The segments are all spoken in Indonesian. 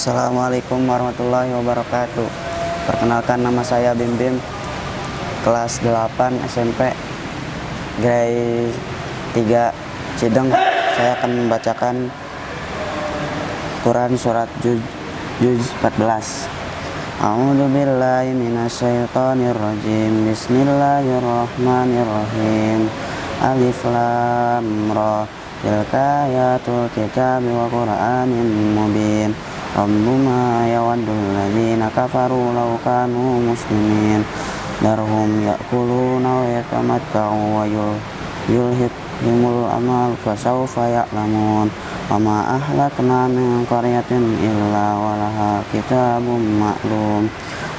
Assalamualaikum warahmatullahi wabarakatuh. Perkenalkan nama saya Bim Bim Kelas 8 SMP Grade 3 Cideng. Saya akan membacakan Quran Surat Juz, Juz 14 A'udzu billahi minasyaitonir rajim Bismillahirrahmanirrahim. Alif Lam Ra. Tilka ayatul kitab wa Qur'anin mubin Rabbuma yawaddul ladzina kafaru muslimin. Darhum ya'kuluna wa yatamatta'u wa yulhihimul amal fasawfa ya'lamun. Wa ma ahlakna min qaryatin illa walaha kitabun ma'lum.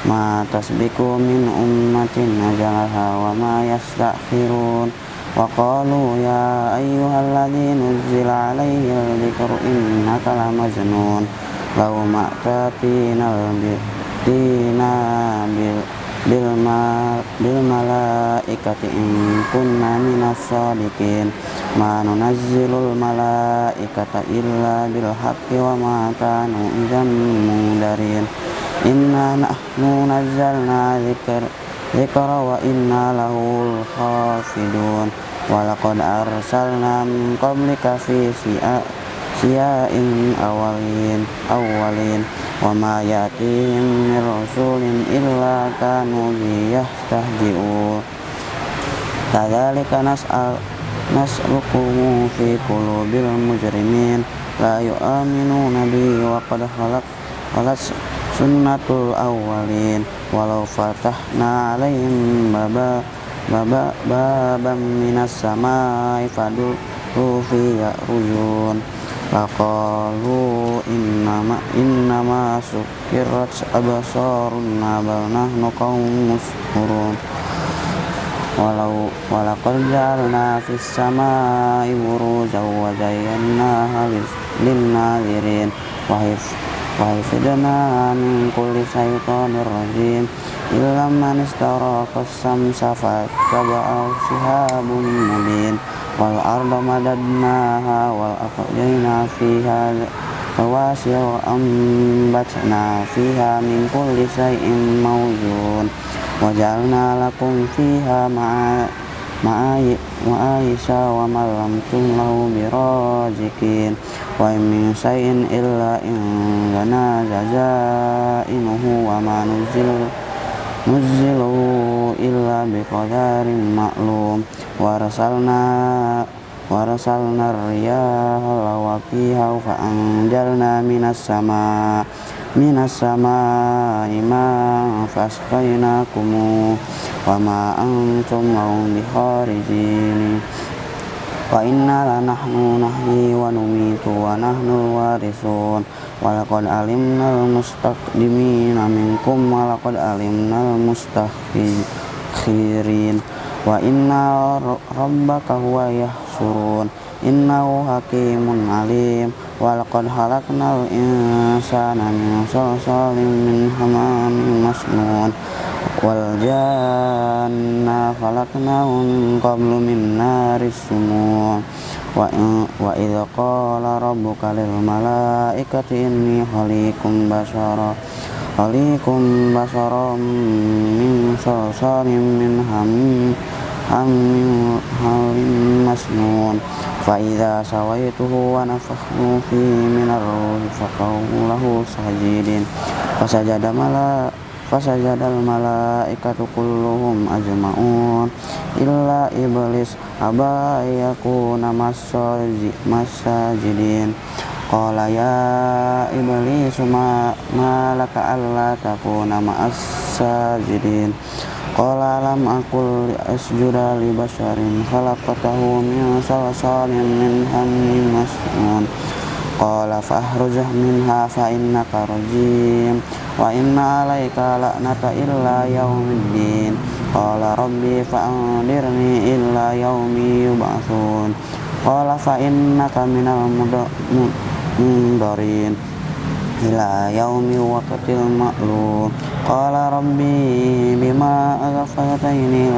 Ma tasbiku min ummatin ajalaha wa ma yastakhirun. Wa qalu ya ayyuhalladzi nuzzila lau ma'tatina tina bil bil ma bil malaikati in kunna minas sadiqin ma nunazzilul malaikata illa bil haqqi wa ma kanu idzan mundarin inna nahnu nazzalna dzikra dzikra wa inna lahu hafidun wa laqad arsalna min qablika fi si'a siyain awalin awalin wa ma yatihim min rasulin illa kanu biyastahji'un kadzalika nas'al nas'lukumu fi qulubil mujrimin la yu'minuna bi wa qad khalaq khalat sunnatul awwalin walau fatahna alaihim baba baba babam minas samai fadu fi Faqalu innama innama sukirat abasaruna bal nahnu qaumun muskurun. Walau walaqad ja'alna fis samai burujan wa zayyanaha lin-nazirin. Wa hifdna min kulli syaitanir rajim. Illa man istaraka samsa fattaba'ahu shihabun mubin wal arda madadnaha wal aqjayna fiha rawasiya wa ambatna fiha min kulli shay'in mawzun wa ja'alna lakum fiha ma'aisha wa ma lam tumlahu birajikin wa min shay'in illa indana jazainuhu wa ma nuzil nuzzilu illa biqadarin ma'lum. Warasalna warasalna riyaha lawaqiha fa anjalna minas sama minas sama ima fasqainakum wa ma antum biharijin wa inna lanahnu nahyi wa numitu wa nahnu warisun walaqad alimnal mustaqdimina minkum walaqad alimnal mustakhirin wa inna rabbaka huwa yahsurun innahu hakimun alim. Walaqad halaknal insana min salsalin min hamamin masnun wal janna khalaqnahu min qablu min naris sumun wa wa idza qala rabbuka lil malaikati inni khaliqum basara khaliqum basara min salsalin min hamim hamim halim masnun. Fa idza sawaituhu wa nafakhtu fi fasajadal malaikatu kulluhum ajma'un illa iblis aba yakuna masajidin. Qala ya iblis ma malaka alla takuna ma'as sajidin qala lam aqul asjuda li basharin khalaqtahu min salsalin min hammin masnun qala fahruj minha fa innaka rajim wa inna alaika la'nata illa yaumiddin qala rabbi fa'andirni illa yaumi yub'atsun qala fa innaka minal mundarin. Ila yaumi waqtil ma'lum. Qala rabbi bima aghfaytani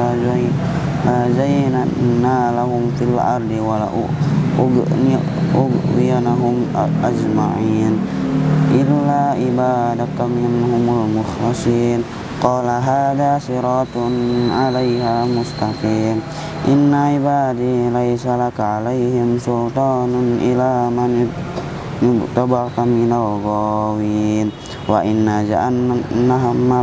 la zayyana lahum fil ardi wa la ughwiyanahum ajma'in إلا عبادك منهم المخلصين قال هذا صراط عليها مستقيم إن عبادي ليس لك عليهم سلطان إلى من اتبعك من الغاوين وإن جهنم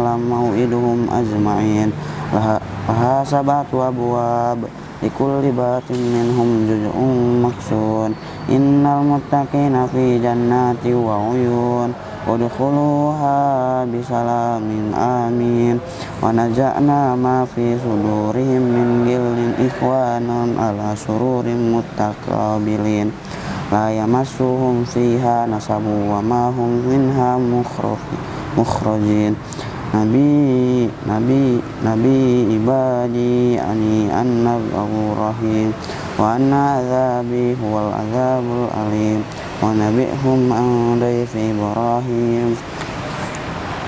لموعدهم أجمعين لها سبعة أبواب ikul libatin minhum juz'un maksun. Innal muttaqina fi jannati wa uyun. Udkhuluha bisalamin amin. Wa naja'na ma fi sudurihim min gillin ikhwanan ala sururin muttaqabilin. La yamassuhum fiha nasabu wa ma hum minha mukhrajin. Nabi ibadi ani anna rahim. Wa anna azabi huwal azabul alim. Wa nabihum an dayfi Ibrahim.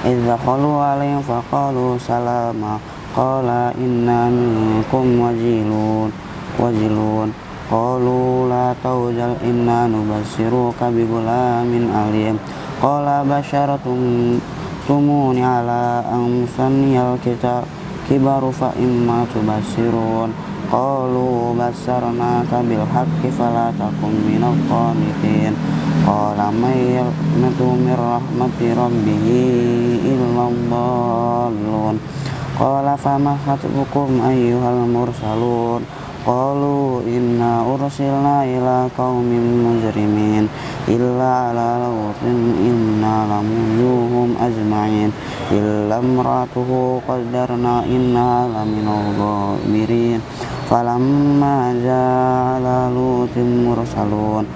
Idza qalu alayhim faqalu salama. Qala inna minkum wajilun wajilun. Qalu la tawjal inna nubassiruka bi gulamin alim. Qala basyaratum tumuni ala amsaniyal kita kibaru fa imma tubasirun. Qalu basarnaka bil haqqi fala takum minal qanitin. Qala may yaqnatu min rahmati rabbih illa dhallun qala fama khatbukum ayyuhal mursalun qalu inna ursilna ila qaumin mujrimin illa ala lawtin inna lamuzuhum ajma'in illa imratuhu qaddarna inna laminal ghabirin falamma ja'ala lutin mursalun.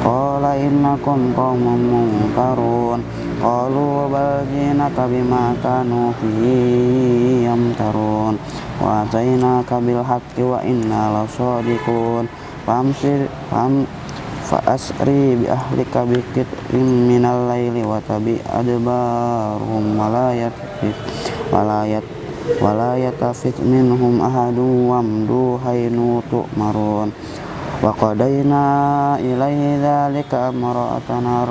Qala innakum qaumun munkarun. Qalu bal jinaka bima kanu fihi yamtarun wa atainaka bil haqqi wa inna lasadiqun famsir fam fa asri bi ahlika bi qit'in minal laili wa tabi adbarhum wa la yatfit wa la yat wa la yatafit minhum ahadun wamdu haynu tu'marun wa qadayna ilaihi dhalika amra'atana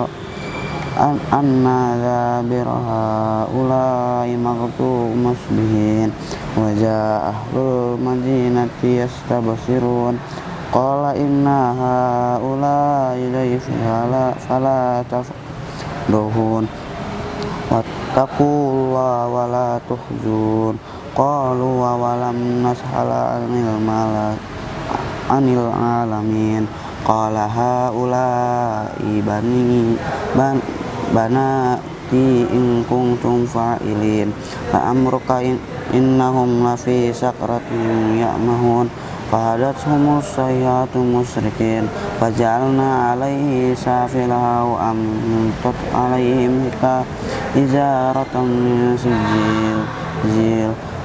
an anna dhabiraha ulai maghtu musbihin wa jaa ahlul madinati yastabsirun qala inna haulai dayfi fala tafduhun wattaqullaha wa tuhzun qalu wa walam nashala anil malak anil alamin qala haulai bani ban banati in kuntum fa'ilin. Fa amruka in, innahum lafi sakratin ya'mahun. Fahadathum sayyatu musrikin. Faj'alna alaihi safilaha wa amtat alaihim hika izaratan min sijil.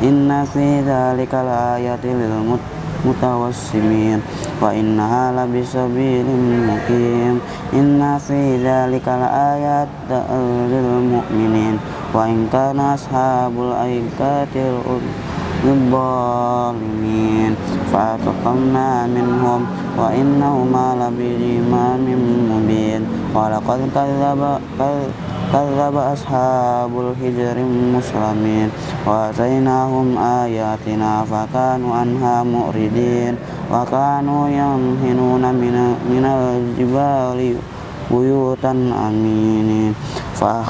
Inna fi mutawassimin wa innaha labisabilin mukim inna fi dhalika laayat lil mu'minin wa in kana ashabul aikatil lidzalimin fa'ataqamna kadzdzaba ashabul hijri muslimin wa atainahum ayatina fakanu anha mu'ridin wa kanu yanhinuna minal jibali buyutan aminin fa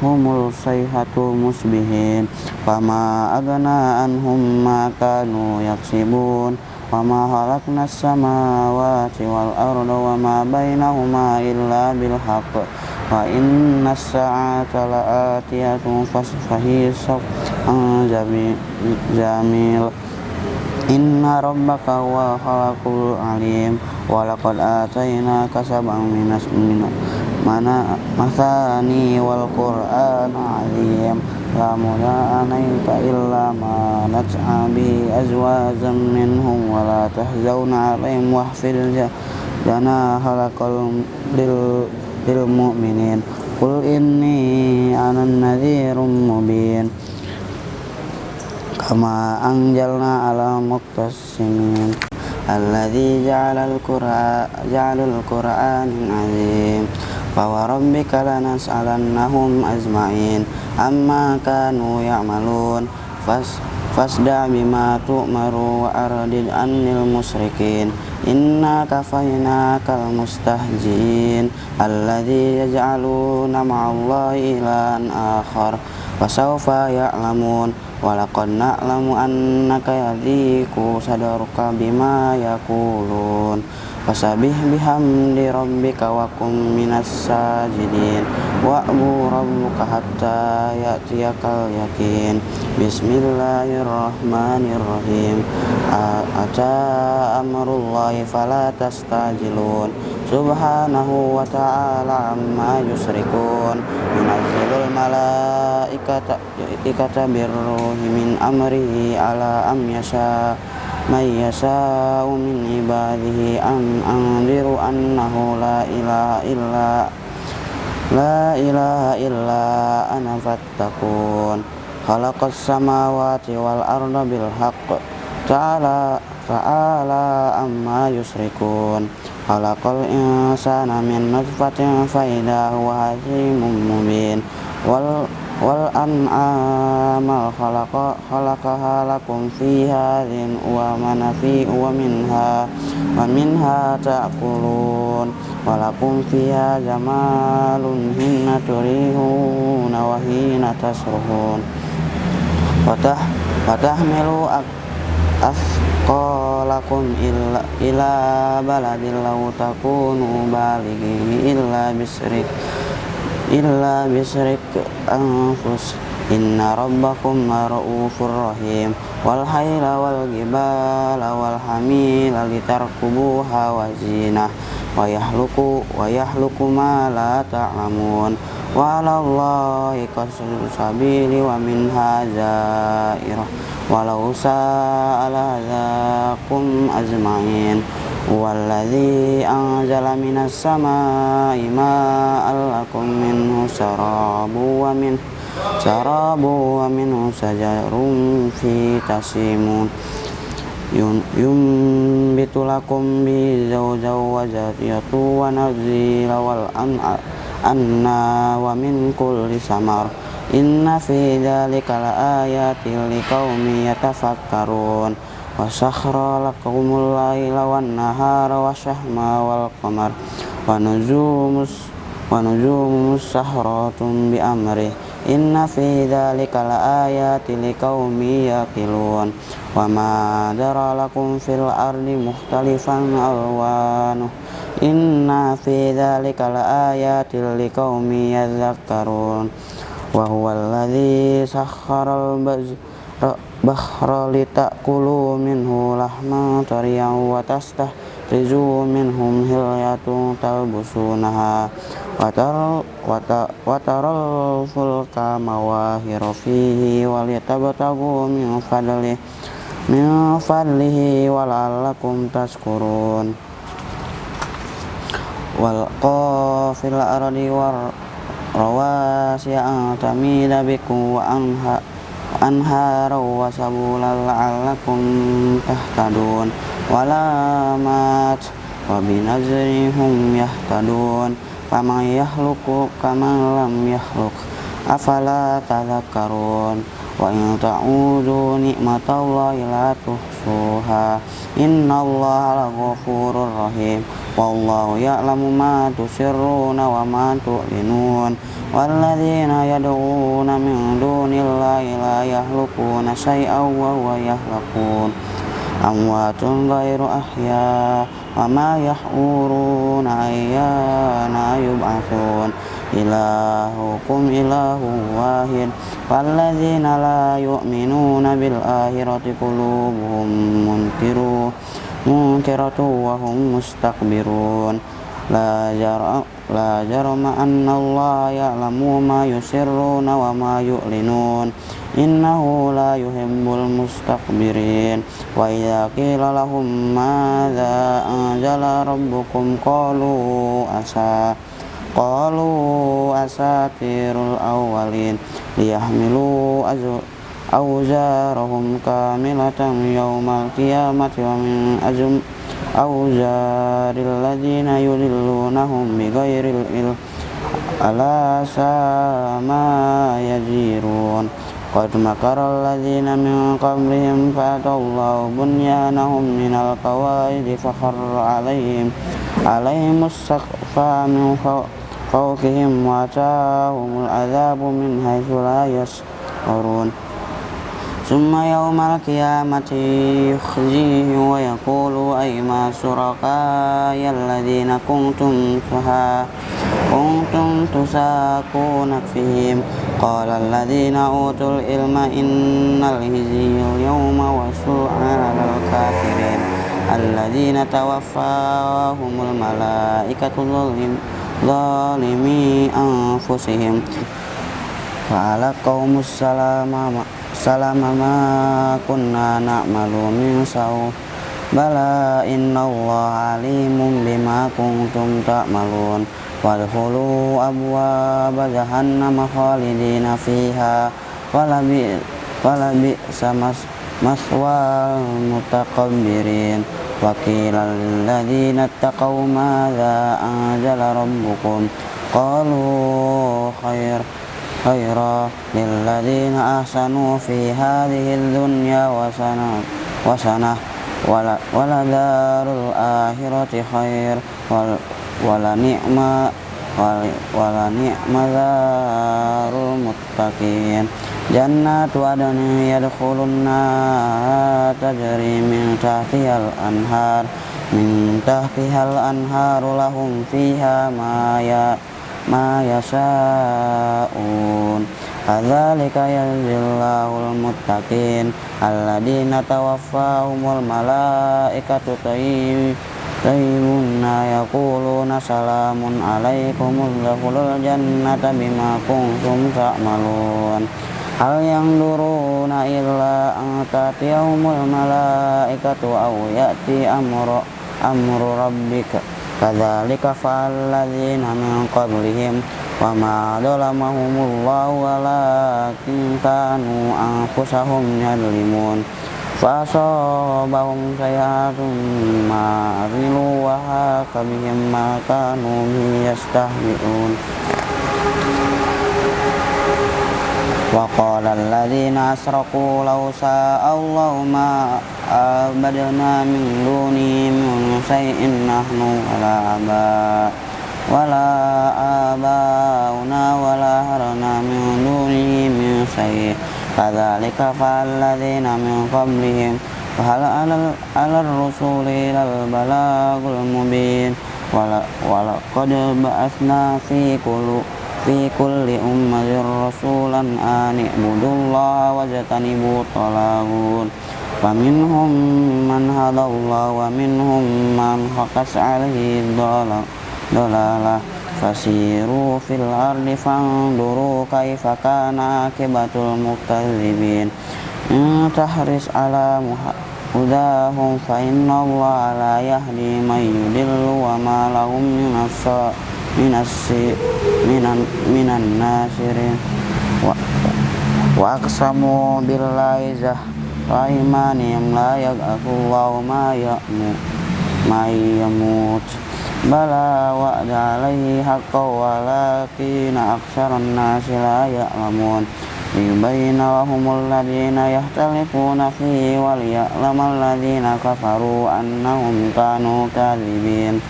humul sayhatu musbihin fama agna anhum ma kanu yaksibun wama halakna samawati wal arda wama bainahuma illa bil haqq wa inna as-sa'ata la'atiyatun fasfahisab jamil. Inna rabbaka wa khalaqul alim wa laqad atainaka sab'an minas minas mana masani wal qur'an azim la anaita illa ma nat'a bi azwajam minhum wa la tahzawna alaihim wahfil jana halakal lil lil mu'minin qul inni ana nadhirum mubin kama anjalna ala muqtasimin alladhi ja'ala al-qur'an ja'ala al-qur'an azim فوربك لنسألنهم أجمعين عما كانوا يعملون فاصدع بما تؤمر وأرد عن المشركين Inna kafayna kal mustahjin Alladhi yaj'aluna ma'allahi ilan akhar Wasaufa ya'lamun Walakad na'lamu annaka yadhiku sadarka bima yakulun Fasabih bihamdi rabbika wa kum minas sajidin. Wa'bu rabbuka hatta ya'tiyakal yakin. Bismillahirrahmanirrahim. Ata amrullahi fala tastajilun. Subhanahu wa ta'ala amma yusrikun. Yunazzilul malaikata ikata birruhi min amrihi ala am yasha' من يشاء من عباده أن أنذر أنه لا إله إلا لا إله إلا أنا فاتقون خلق السماوات والأرض بالحق تعالى تعالى أما يشركون خلق الإنسان من نطفة فإذا هو هزيم مبين wal wal an'ama khalaqa khalaqaha lakum fiha rin wa manafi wa minha wa minha ta'kulun wa lakum fiha jamalun hinna turihuna wa hina tasruhun watah watahmilu asqalakum illa ila baladil law takunu balighi illa bisrik illa bisrik anfus. Inna rabbakum ra'ufur rahim. Wal hayla wal gibala wal hamila litarkubuha wa zinah. Wa yahluku wa yahluku ma la ta'lamun. Wa alallahi qasdu sabili wa minha zairah Walau sa'ala zakum azmain والذي أنزل من السماء ماء لكم منه شراب ومنه شراب ومنه شجر في تسيمون ينبت لكم به زوجا وزرية ونزيل anna wa min kulli samar. Inna fi dhalika la ayatin liqaumi yatafakkarun. Wa sakhra lakumul layla wan nahara wa shahma wal qamar. Wa nujumus wa nujumus sahratun bi amri inna fi dhalika la ayatin liqaumi yaqilun. Wa ma dara lakum fil ardi mukhtalifan alwanuh inna fi dzalika laayati liqaumi yadhakkarun wa huwa alladhi sakhkhara al-bazra bahra litakulu minhu lahma tariyan wa rizu minhum hilyatu talbusunaha. Watar wataral fulka mawahira fihi walitabtagu min fadli min fadlihi wala'allakum taskurun wal qafil ardi war rawasi an tamida bikum wa anha anhara wa sabulan la'allakum tahtadun. Walamat wa binazrihum yahtadun. Faman yahluku kaman lam yahluk. Afala tadhakkarun? Wa in ta'udu ni'matallahi la tuhsuha innallaha laghafurur rahim wallahu ya'lamu ma tusirruna wa ma tu'linun والذين يدعون من دون الله لا يخلقون شيئا وهو يخلقون أموات غير أحياء وما يحورون أيان يبعثون إلهكم إله واحد والذين لا يؤمنون بالآخرة قلوبهم منكرون منكرة وهم مستكبرون لا جرم لا جرم أن الله يعلم ما يسرون وما يعلنون إنه لا يحب المستكبرين وإذا قيل لهم ماذا أنزل ربكم قالوا أسا قالوا أساطير الأولين ليحملوا أوزارهم كاملة يوم القيامة ومن أزم أوزار الذين يضلونهم بغير العلم ألا ساء ما يزيرون قد مكر الذين من قبلهم فأتى الله بنيانهم من القواعد فخر عليهم عليهم السقف من فوقهم وأتاهم العذاب من حيث لا يشعرون. ثم يوم القيامة يخزيهم ويقول أيما شركائي الذين كنتم كنتم تساكون فيهم. قال الذين أوتوا العلم إن الهزي اليوم والسوء على الكافرين. الذين توفاهم الملائكة zalimi anfusihim. Fa'ala qawmus salamama salama ma kunna na'malu min saw. Bala inna Allah alimun bima kuntum ta'malun. Wadhulu abwaba jahannama khalidina fiha. Walabi, walabi samas maswal mutaqabbirin. وقيل للذين اتقوا ماذا أنزل ربكم؟ قالوا خير خيرا للذين أحسنوا في هذه الدنيا وسنة وسنة ولدار الآخرة خير wala ni'ma wala ni'ma darul muttaqin jannatu adn yadkhulunna tajri min tahtihal anhar min tahtihal anharu lahum fiha ma ya ma yasa'un Adzalika yajzillahul muttaqin alladzina tawaffahumul malaikatu tayyib Tayyibuna yaquluna salamun alaikum udkhulul jannata bima kuntum Hal yang duruna illa an tatiyahumul malaikatu aw ya'ti amru amru rabbika kadzalika fa'alladzina min qablihim wa ma dhalamahumullahu walakin kanu anfusahum yadlimun فأصابهم سيئات ما عملوا وهاك بهم ما كانوا به يستهزئون وقال الذين أشركوا لو شاء الله ما عبدنا من دونه من شيء نحن ولا آباء ولا آباؤنا ولا هرنا من دونه من شيء كذلك فعل الذين من قبلهم فهل على الرسول إلى البلاغ المبين ولقد بعثنا في كل في كل أمة رسولا أن اعبدوا الله واجتنبوا الطاغوت فمنهم من هدى الله ومنهم من حقت عليه الضلالة fasiru fil ardi fanduru kaifa kana akibatul muktadzibin tahris ala hudahum fa inna Allah la yahdi man yudillu wa ma lahum minas minasi minan minan nasirin. Wa wa aqsamu billahi zah wa imanihim la yaghfirullahu ma ya'mu ma yamut. Bala wa'da alaihi haqqa walakina aksaran nasi la ya'lamun. Liyubayna wa humul ladina yahtalifuna fihi wal ya'lamal kafaru annahum kanu kadhibin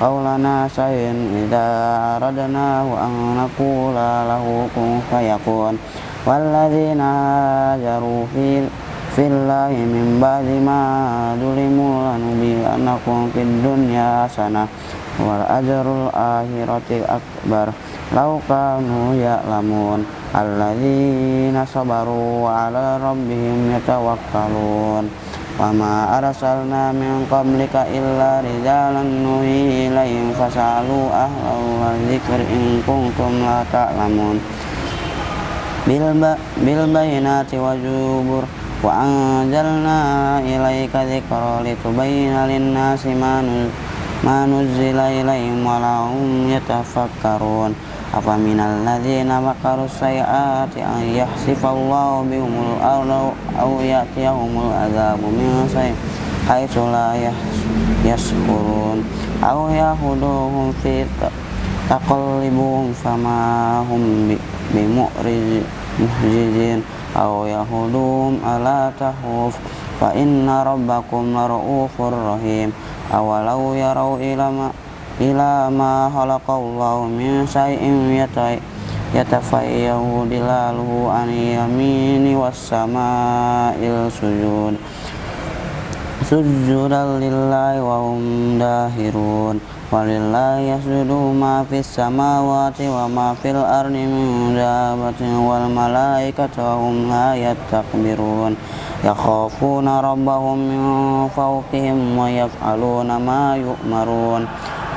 qawlana sayin idza aradnahu an naqula lahu kun fayakun. Walladzina hajaru fil fillahi min ba'di ma dulimu lanubi'annakum fid dunya hasanah wal ajrul akhirati akbar. Law kanu ya'lamun alladzina sabaru ala rabbihim yatawakkalun wa ma arsalna min qablika illa rijalan nuhi ilaihim fasalu ahlau wa dzikr in kuntum la ta'lamun. Bil wa zubur wa anzalna ilaika dzikra litubayyana lin-nasi ma nuzzila ilaihim wa lahum yatafakkarun. Apa minal ladzina makaru sayiati an yahsifallahu bihumul arda aw ya'tiyahumul adzabu min sayyi haitsu la yashkurun aw yahuduhum fi taqallibuhum fama hum bimu'rijin aw yahuduhum ala tahuf fa inna rabbakum lara'ufur rahim. Awalau yarau ila ilama ila ma khalaqallahu min syai'in yatai yatafayyahu dilaluhu an yamini wassama'il sujud. Sujudan lillahi wa hum dahirun. Walillahi yasjudu ma fis samawati wa ma fil ardi min wal malaikatu wa hum la yastakbirun. Yakhafuna rabbahum min fawqihim wa yaf'aluna ma yu'marun.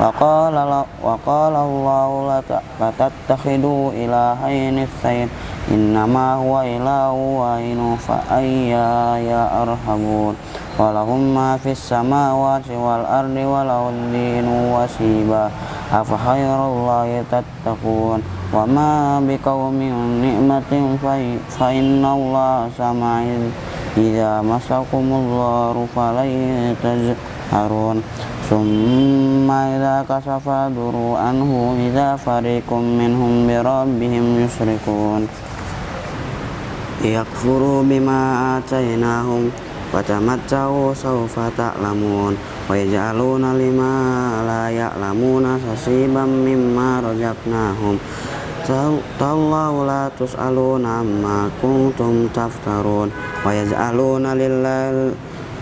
وقال, وقال الله لتتخذوا إلهين اثنين إنما هو إله واحد فأياي أرحمون. ولهم ما في السماوات والأرض وله الدين وسيبا أفخير الله تتقون. وما بقوم نعمة فإن الله سمع إذا مسكم الضار فلن تجهرون. ثم إذا كشف ضر عنه إذا فريق منهم بربهم يشركون يكفروا بما آتيناهم وتمتعوا سوف تعلمون ويجعلون لما لا يعلمون حسيبا مما رزقناهم تالله لا تسألون عما كنتم تفترون ويجعلون لله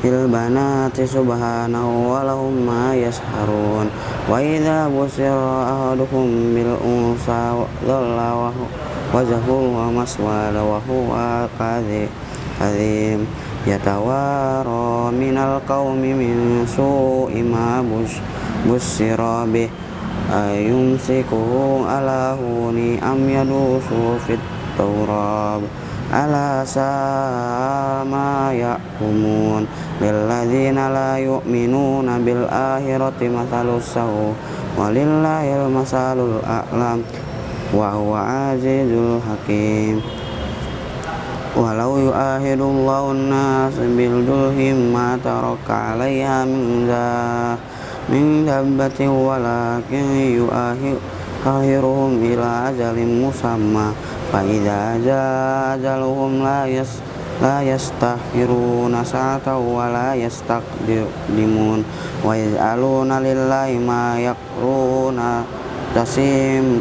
fil banati subhanahu wa lahum ma yasharun. Wa idha busir ahaduhum bil unsa dhalla wajahu wa maswala wa huwa kadhim. Yatawaro minal qawmi min su'i ma busira bih. Ayumsikuhu ala huni am yadusu fit tawrab ala sama yakumun lilladzina la yu'minuna bil akhirati mathalus sawu walillahi masalul a'lam wa huwa azizul hakim. Walau yu'ahidullahu nas bil dulhim ma taraka 'alaiha min dhabbatin walakin yu'ahidullahu akhiruhum ila ajalin musamma fa idza jaa ajaluhum la yas la yastakhiruna sa'ata wa la yastaqdimun wa yaluna lillahi ma yakruna tasim.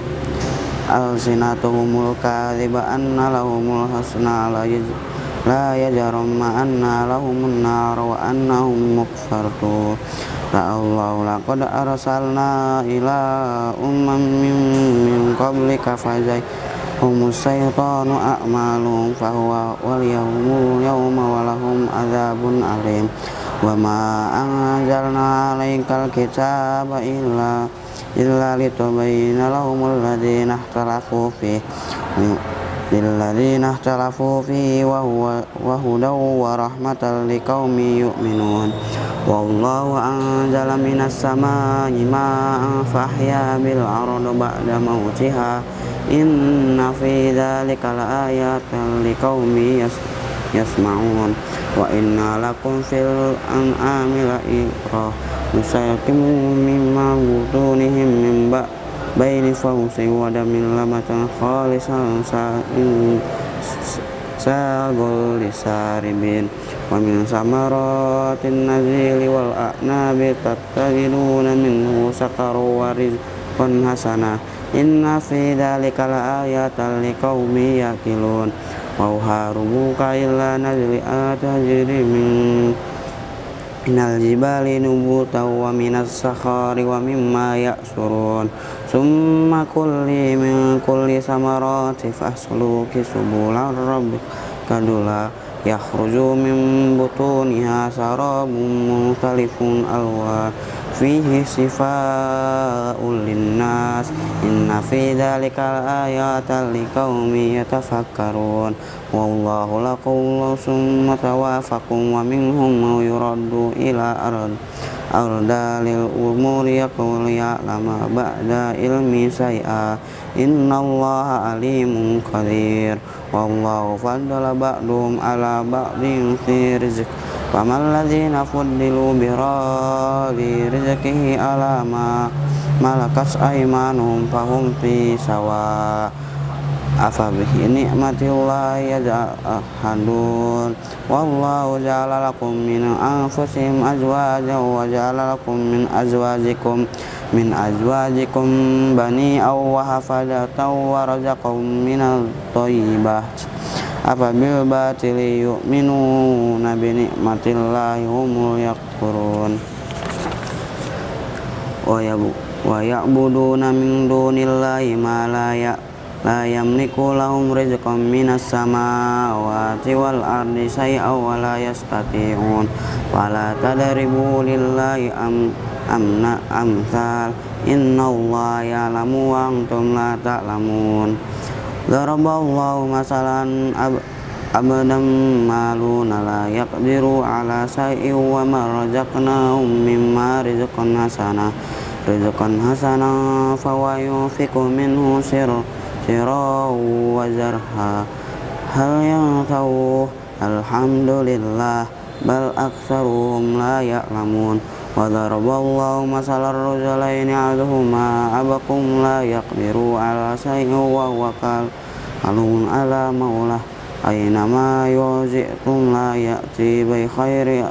Alsinatuhumul kadhiba anna lahumul husna la yaj la yajarum ma anna lahumun nar wa annahum mukfartun Allah laqad arsalna ila umman min, min qablika fazai humus syaitanu fahuwa wal walahum azabun alim. Wa ma anzalna alaikal kitaba illa illa litubayyana lahumul ladzina ikhtalafu fihi للذين اختلفوا فيه وهو وهدى ورحمة لقوم يؤمنون والله أنزل من السماء ماء فأحيا بالأرض بعد موتها إن في ذلك لآيات لقوم يسمعون وإنا لكم في الأنعام لإبرة نسقيكم مما بطونهم من بين فوس ودم لمة خالصا ساغ للساربين ومن ثمرات النزيل والأعناب تتخذون منه سكرا ورزقا حسنا Inna fi dhalika la ayatan liqaumi yaqilun wa harubuka illa nazli atajri min minal jibali nubutan wa minas sakhari wa mimma ya'surun. Summa kulli min kulli samarati fasluki subulan rabbika kadula yakhruju min butuniha sarabun mukhtalifun alwan fihi sifaa'ul linnas. Inna fi dhalika ayatan liqaumin yatafakkarun. Wallahu lakum summa tawafakum wa minhum man yuraddu ila ard ardalil umuri yaqul ya'lama ba'da ilmi say'a innallaha alimun qadir. Wallahu faddala ba'dum ala ba'din fi rizq فما الذين فضلوا براد رزقه على ما ملكت أيمانهم فهم في سواء أفبه نعمة الله يجحدون والله جعل لكم من أنفسهم أزواجا وجعل لكم من أزواجكم من أزواجكم بني أو وحفظة ورزقكم من الطيبات afabil batili yu'minuna minu ni'matillahi hum yakfurun. Wa yabu wa ya'buduna min dunillahi ma la ya la yamliku lahum rizqan minas samawati wal ardi saya wa la yastati'un. Wa la lillahi am amna amsal innallaha ya'lamu wa antum la ta'lamun. ta Daraballahu masalan abadam malu maluna la ala syai'in wa man razaqnahum mimma rizqan hasana. Rizqan hasanah fawa yunfiqu minhu sir sirau wa zarha. Hal yang tahu alhamdulillah bal aktsaruhum la ya'lamun. Wa daraballahu masalar rajulaini ahaduhuma abakum la yaqdiru ala syai'in wa huwa قال على مولاه أينما يوزئتم لا يأتي بخير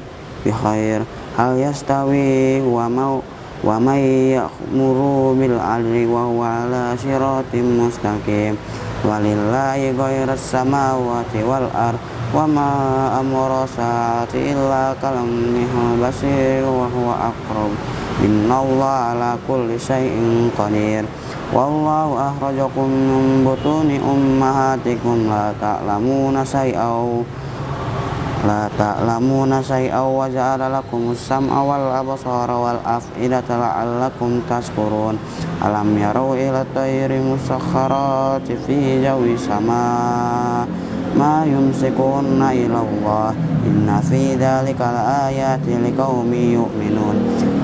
بخير هل يستوي ومو ومن يأمر بالعدل وهو على صراط مستقيم ولله غير السماوات والأرض وما أمر ساعة إلا كلمه البصير وهو أقرب Innallaha ala kulli syai'in qadir. Wallahu ahrajakum min butuni ummahatikum la ta'lamuna syai'aw la ta'lamuna syai'aw wa ja'ala lakum sam'a wal abasara wal af'idata la'allakum tashkurun. Alam yarau ila tayri musakharati fi jawi sama' ما يمسكون إلى الله إن في ذلك لآيات لقوم يؤمنون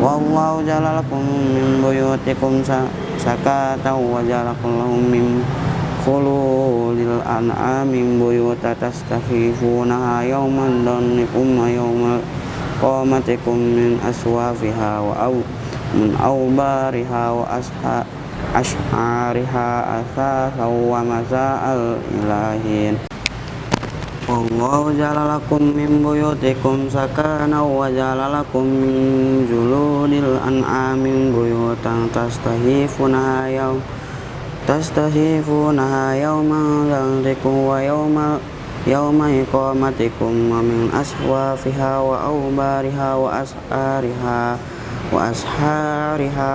والله جعل لكم من بيوتكم سكاتا وجعل لكم من Kulu lil an'ami buyuta tastafifunaha yawman dhannikum wa yawmal qamatikum min aswafiha wa aw min awbariha wa asha ash'ariha asasa wa masa'al ilahin Wallahu ja'ala lakum min buyutikum sakana wa ja'ala lakum min juludil an'ami buyutan tastahifunaha yawman تستهيفونها يوم ذنبكم ويوم يوم إقامتكم ومن أسوافها وأوبارها وأسعارها وأسحارها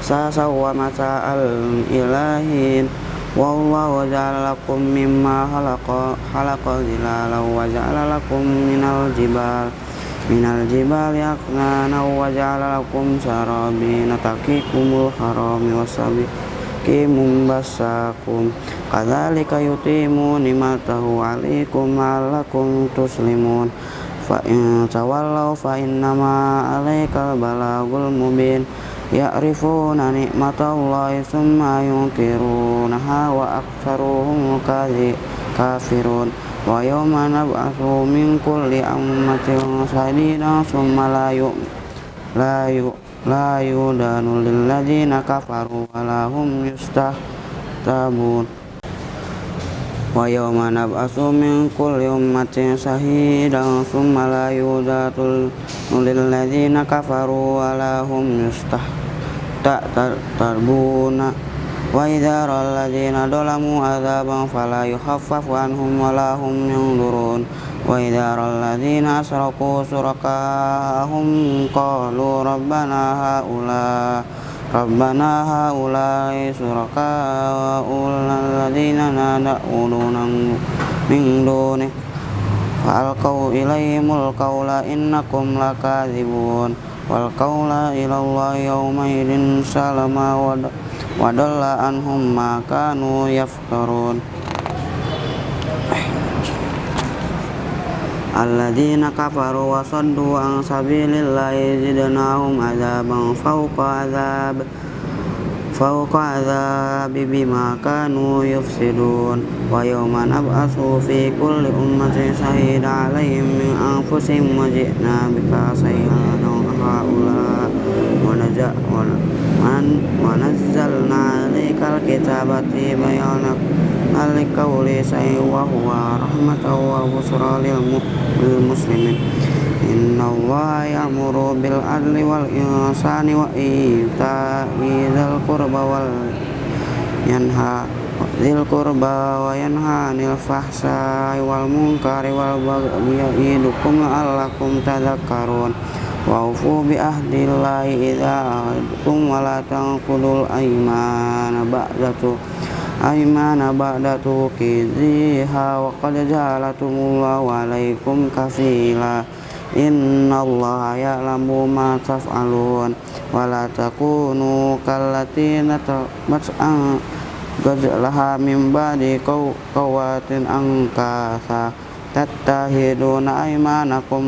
أساسا ومتاع الإلهين والله جعل لكم مما خلق خلق ظلالا وجعل لكم من الجبال من الجبال أكنانا وجعل لكم سرابين تقيكم الحرام والسبيل hakimun basakum kadzalika yutimu nimatahu alaikum la'allakum tuslimun fa in tawallaw fa innama alaikal balagul mubin ya'rifuna ni'matallahi summa yunkirunaha wa aktsaruhum kafirun wa yawma nab'atsu min kulli ummatin shahidan summa la yu la yu la yudanu lilladzina ويوم نبعث من كل أمة شهيدا ثم لا يوجد للذين كفروا ولا هم يستحتربون وإذا رأى الذين ظلموا عذابا فلا يخفف عنهم ولا هم ينظرون وإذا رأى الذين أشركوا شركاءهم قالوا ربنا هؤلاء ربنا هؤلاء شركاء الذين ندعون من دونك فألقوا إليهم القول إنكم لكاذبون والقول إلى الله يومئذ سلما وضل عنهم ما كانوا يفترون alladzina kafaru wa saddu an sabilillahi zidnahum adzaban fawqa adzab fawqa adzabi bima kanu yufsidun. Wa yawma nab'atsu fi kulli ummatin shahida 'alaihim min anfusihim wa ji'na bika sayyidan haula wa naja'na man wanazzalna alaikal kitaba tibayanak alikauli syai wa huwa rahmatahu wa busra lil muslimin. Inna allaha ya'muru bil adli wal insani wa ita idhal kurba wal yanha Zil kurba wa yanha 'anil fahsai wal mungkari wal bagyi ya'idukum la'allakum tadhakkarun. Wa'ufu bi'ahdillahi idha ahadtum wa la tangkudul aiman ba'datu. Aymana ba'datu kiziha wa qad ja'alatumullahu 'alaikum kafila innallaha ya'lamu ma taf'alun wa la takunu kallatina mat'an Gajalaha min ba'di kawatin angkasa tattahiduna aymanakum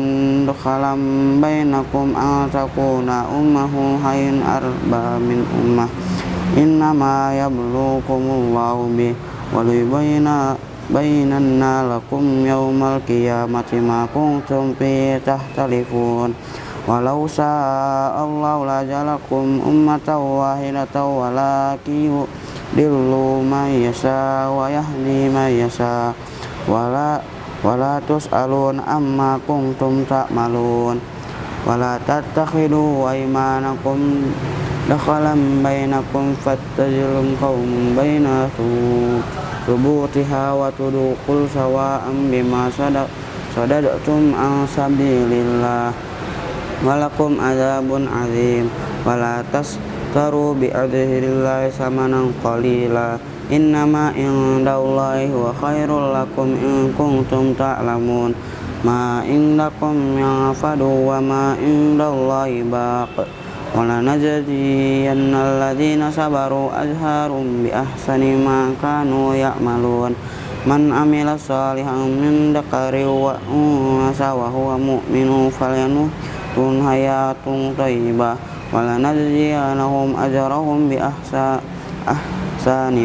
dukhalam bainakum an takuna ummahu hayin arba min ummah. Innama yablukumullahu bih wa liyubayna bainanna lakum yawmal qiyamati ma kuntum fi tahtalifun. Walau sa'allahu la jalakum ummatan wahidatan walakin dillu man yasha wa yahdi man yasha. Wala wala tus'alun amma kuntum ta'malun. Wala tattakhidu aymanakum dakhalan bainakum fattajilum qawmun bainakum subutiha wa tudukul sawa'an bima sadaq sadadatum an sabilillah. Walakum azabun azim. Wala bi adhirillahi samanan qalila innama indallahi wa khairul lakum in kuntum ta'lamun ma indakum yanfadu wa ma indallahi baq ولنجزين الذين صبروا أجهرهم بأحسن ما كانوا يعملون من عمل صالحا من ذكر وأنثى وهو مؤمن فلينهتن حياة طيبة ولنجزينهم أجرهم بأحسن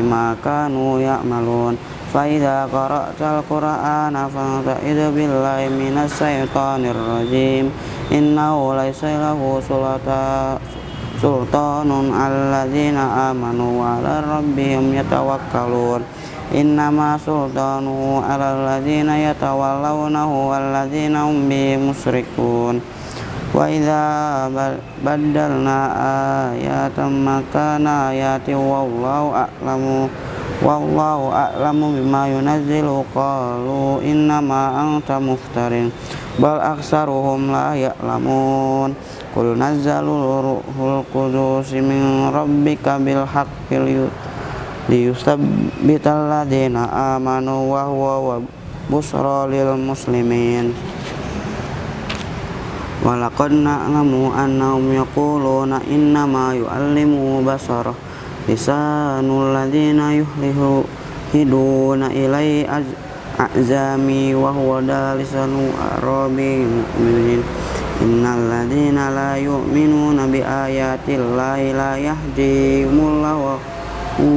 ما كانوا يعملون. فإذا قرأت القرآن فاستعذ بالله من الشيطان الرجيم. إنه ليس له سلطان على الذين آمنوا وعلى ربهم يتوكلون. إنما سلطانه على الذين يتولونه والذين هم به مشركون. وإذا بدلنا آيات مكان آيات والله أعلم والله أعلم بما ينزل قالوا إنما أنت مفتر bal aksaruhum la ya'lamun Qul nazzalul ruhul qudus min rabbika bil haqqi liyusabbital ladina amanu wa huwa Walaqad na'lamu annahum yaquluna innama yu'allimu basara. Lisanul ladina yuhlihu hiduna ilai a'zami wa huwa dalisanu arabi mu'minin. Innal ladina la yu'minuna bi ayati llahi la yahdihimullahu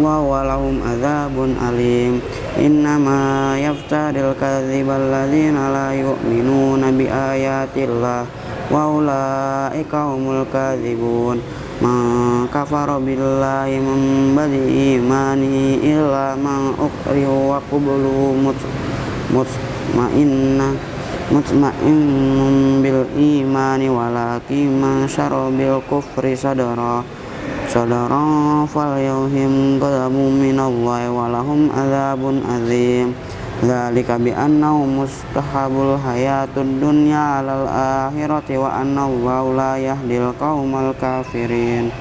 wa walahum adzabun alim. Innama yaftaril kadhiba alladhina la yu'minuna bi ayati wa ulaika humul kadhibun. Man kafara billahi min imanihi illa man ukrihu wa qubluhu mutmainna mutmainnun bil imani walakin man bil kufri sadara. Sadara fal yauhim ghadabun minallahi walahum azabun azim Dzalika bi annahu mustahabul hayatud dunya 'alal akhirati wa anna Allah la yahdil qaumal kafirin.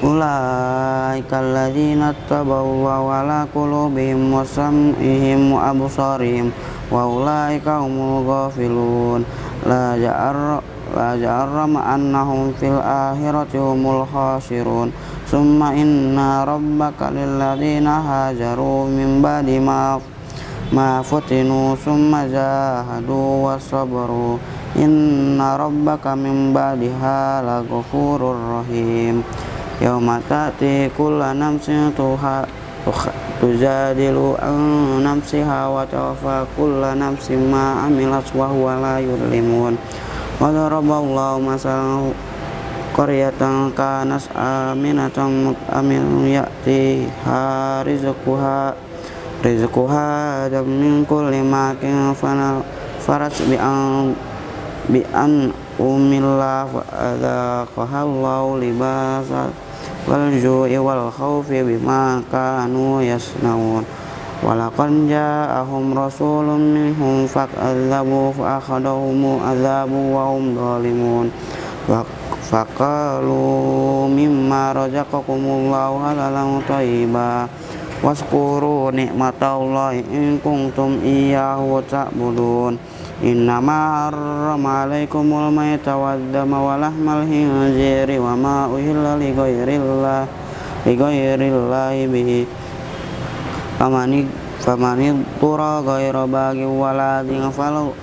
Ulaika alladzina tabawu ala qulubihim wa wa absarihim wa ulaika humul ghafilun. La ja'ar la ja'arrama annahum fil akhirati humul khasirun. Summa inna rabbaka lil ladzina hajaru min ba'di ma ma futinu summa jahadu wa sabaru. Inna rabbaka min ba'diha laghafurur rahim. Yauma ta'ti kullu nafsin tuha tujadilu an nafsiha wa tawaffa kullu nafsin ma amilat wa huwa la yudlimun. Wa daraballahu masalan qaryatan kanas aminatan mut'amin ya'tiha rizquha adam min kulli makin farat bi an bi an umillah wa adaqaha Allahu libasa wal ju'i wal khawfi bima kanu yasnaun. Walaqad ja'ahum rasulun minhum fakadzabu fa akhadahum adzabu wa hum zalimun. Faqalu mimma razaqakumullahu halalan waskuru nikmatallahi in kuntum iyyahu ta'budun Innama harrama alaikumul maita waddama wa lahmal hinziri wa ma uhilla li ghairillah li bihi. Famani tura ghaira bagi waladin falau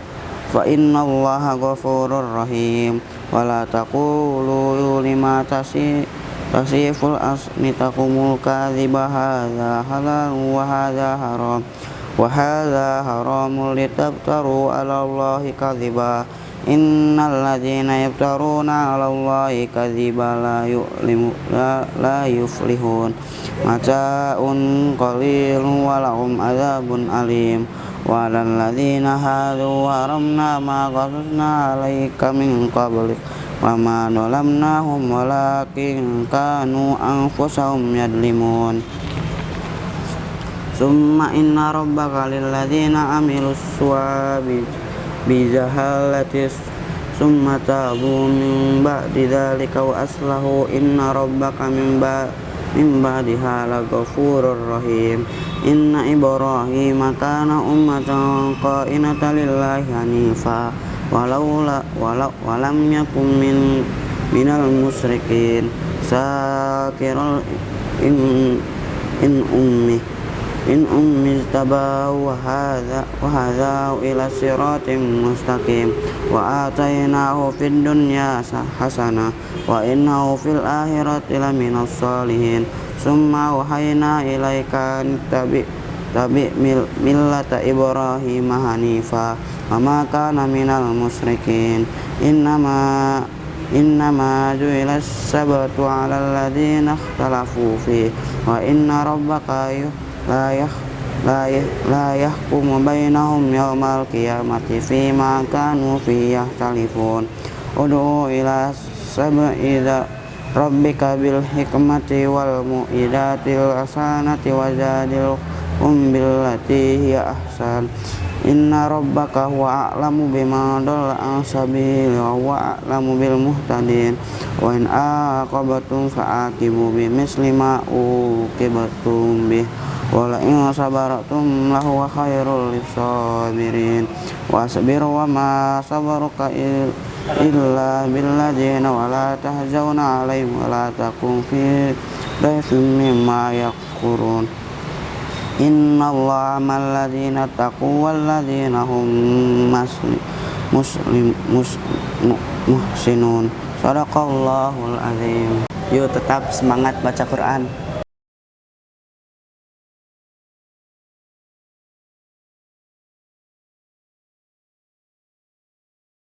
fa inna allaha ghafurur rahim. Wala taqulu lima tasi tasiful asmi taqumul kadhiba hadha halal wa hadha haram wa hadha haramul litabtaru ala Allahi kadhiba. Innal ladzina yaftaruna 'ala Allahi kadhiba la yu'limu la, la yuflihun. Mata'un qalilun wa lahum adzabun alim. Wa 'alal ladzina hadu haramna ma qasasna 'alaika min qablik. وما ظلمناهم ولكن كانوا أنفسهم يظلمون Summa inna rabbaka lilladzina amilu suwabi bijahalatis Summa tabu min ba'di dhalika wa aslahu inna rabbaka min ba min ba'diha laghafurur rahim Inna Ibrahim kana ummatan qa'inatan lillahi hanifa walau la walau walam yakun min minal musyrikin sakiral in in ummi in ummi tabahu wa hadha wa hadha ila siratim mustaqim wa atainahu fid dunya hasanah wa innahu fil akhirati laminas salihin summa wahayna ilaika tabi tabi mil, millata ibrahim hanifa wa ma kana minal musyrikin innama innama ju'ila sabatu ala alladhina ikhtalafu fi wa inna rabbaka la yah la la yahkumu bainahum yawmal qiyamati fima kanu fi yahtalifun. Ud'u ila sab'i rabbika bil hikmati wal mu'idatil hasanati wajadil um billati hiya ahsan. Inna rabbaka huwa a'lamu bima dhalla an sabili wa a'lamu bil muhtadin. Wa in aqabatum fa'aqibu bi misli ma uqibatum bih. Wala in sabaratum lahu khairul lisabirin. Wasbir wa ma sabaruka illa billadzina wala tahzawna alaihim wala inna allaha malladzina taqu walladzina hum muslim mus, muhsinun. Sadaqallahul azim. Yuk tetap semangat baca Quran